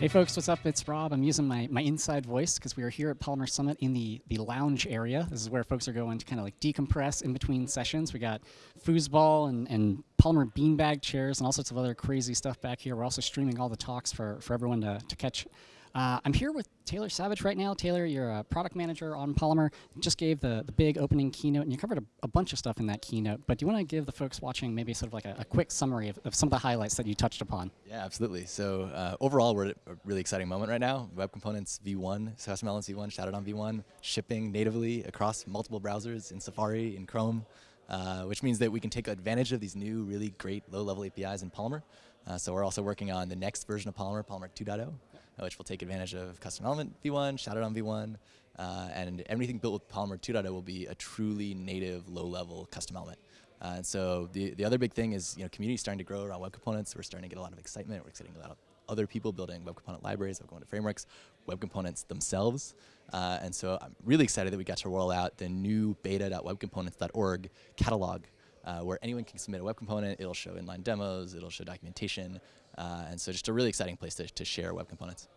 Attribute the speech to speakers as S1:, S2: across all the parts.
S1: Hey folks, what's up? It's Rob. I'm using my, my inside voice because we are here at Polymer Summit in the, the lounge area. This is where folks are going to kind of like decompress in between sessions. We got foosball and, and Polymer beanbag chairs and all sorts of other crazy stuff back here. We're also streaming all the talks for, for everyone to, to catch uh, I'm here with Taylor Savage right now. Taylor, you're a product manager on Polymer. Just gave the, the big opening keynote, and you covered a, a bunch of stuff in that keynote. But do you want to give the folks watching maybe sort of like a, a quick summary of, of, some of the highlights that you touched upon?
S2: Yeah, absolutely. So uh, overall, we're at a really exciting moment right now. Web Components V1, Custom Elements V1, Shadow DOM V1, shipping natively across multiple browsers in Safari, in Chrome, uh, which means that we can take advantage of these new really great low-level APIs in Polymer. Uh, so we're also working on the next version of Polymer, Polymer 2.0, uh, which will take advantage of custom element v1, Shadow DOM v1, uh, and everything built with Polymer 2.0 will be a truly native low-level custom element. Uh, and so the, the other big thing is, you know, community starting to grow around web components. We're starting to get a lot of excitement. We're getting a lot of other people building web component libraries, web component frameworks, web components themselves. Uh, and so I'm really excited that we got to roll out the new beta.webcomponents.org catalog uh, where anyone can submit a web component. It'll show inline demos. It'll show documentation. Uh, and so just a really exciting place to, to share web components.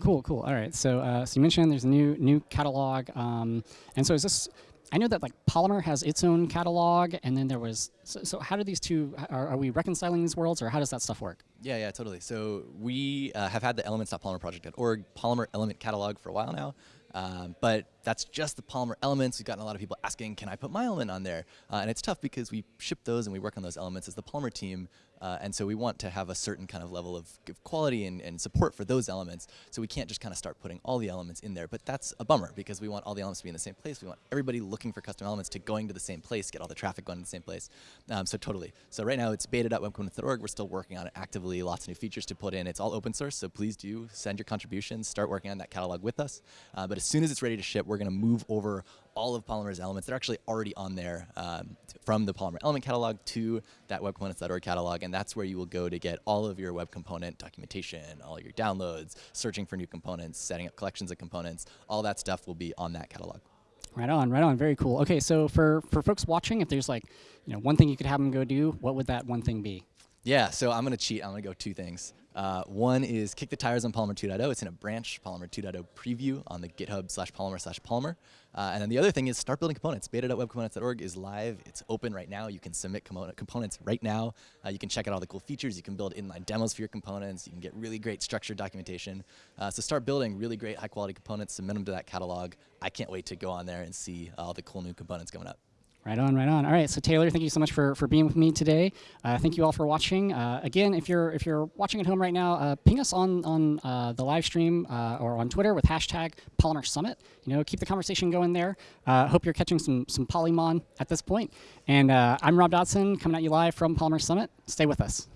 S1: Cool, cool. All right. So, uh, so you mentioned there's a new new catalog, um, and so is this? I know that like Polymer has its own catalog, and then there was. So, so how do these two? Are, are, we reconciling these worlds, or how does that stuff work?
S2: Yeah, yeah, totally. So we uh, have had the elements.polymerproject.org Polymer element catalog for a while now. Um, but that's just the Polymer elements. We've gotten a lot of people asking, can I put my element on there? Uh, and it's tough because we ship those and we work on those elements as the Polymer team. Uh, and so we want to have a certain kind of level of, quality and, and, support for those elements. So we can't just kind of start putting all the elements in there. But that's a bummer because we want all the elements to be in the same place. We want everybody looking for custom elements to going to the same place, get all the traffic going to the same place. Um, so totally. So right now it's beta.webcomponents.org. We're still working on it actively. Lots of new features to put in. It's all open source. So please do send your contributions. Start working on that catalog with us. Uh, but as soon as it's ready to ship, we're going to move over all of Polymer's elements. They're actually already on there um, from the Polymer element catalog to that webcomponents.org catalog, and that's where you will go to get all of your web component documentation, all your downloads, searching for new components, setting up collections of components. All that stuff will be on that catalog.
S1: Right on, right on. Very cool. Okay, so for, for folks watching, if there's like, you know, one thing you could have them go do, what would that one thing be?
S2: Yeah, so I'm going to cheat. I'm going to go two things. Uh, one is kick the tires on Polymer 2.0. It's in a branch Polymer 2.0 preview on the GitHub slash Polymer slash Polymer. Uh, and then the other thing is start building components. Beta.webcomponents.org is live. It's open right now. You can submit components right now. Uh, you can check out all the cool features. You can build inline demos for your components. You can get really great structured documentation. Uh, so start building really great high quality components. Submit them to that catalog. I can't wait to go on there and see all the cool new components coming up.
S1: Right on, right on. All right, so Taylor, thank you so much for, for being with me today. Uh, thank you all for watching. Uh, again, if you're if you're watching at home right now, uh, ping us on on uh, the live stream uh, or on Twitter with hashtag Polymer Summit. You know, keep the conversation going there. Uh, hope you're catching some some Polymon at this point. And I'm Rob Dodson, coming at you live from Polymer Summit. Stay with us.